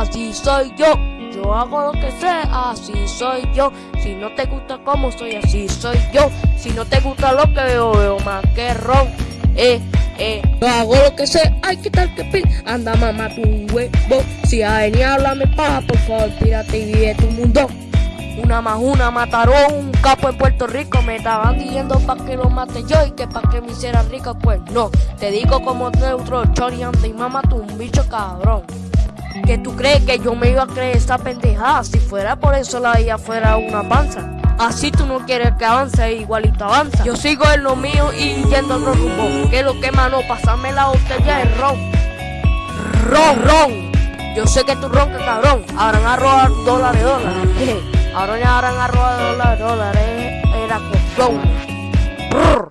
así soy yo. Yo hago lo que sé, así soy yo. Si no te gusta como soy, así soy yo. Si no te gusta lo que veo, veo más que ron. Eh, eh. Yo hago lo que sé, ay, ¿qué tal que pil? Anda, mamá, tu huevo. Si a venir a hablarme paja, por favor, tírate y vive tu mundo. Una más una mataron un capo en Puerto Rico. Me estaban diciendo pa' que lo mate yo y que pa' que me hiciera rico. Pues no, te digo como neutro, chori, anda y mamá, tú un bicho cabrón. Que tú crees que yo me iba a creer esta pendejada si fuera por eso la vida fuera una panza. Así tú no quieres que avance, igualito avanza. Yo sigo en lo mío y yendo a otro rumbo. Que lo que mano, pasame la botella de ron. Ron, ron. Yo sé que tú roncas, cabrón. Habrán arroba dólares, dólares. Ahora ya habrán arroba dólares, dólares. Era con.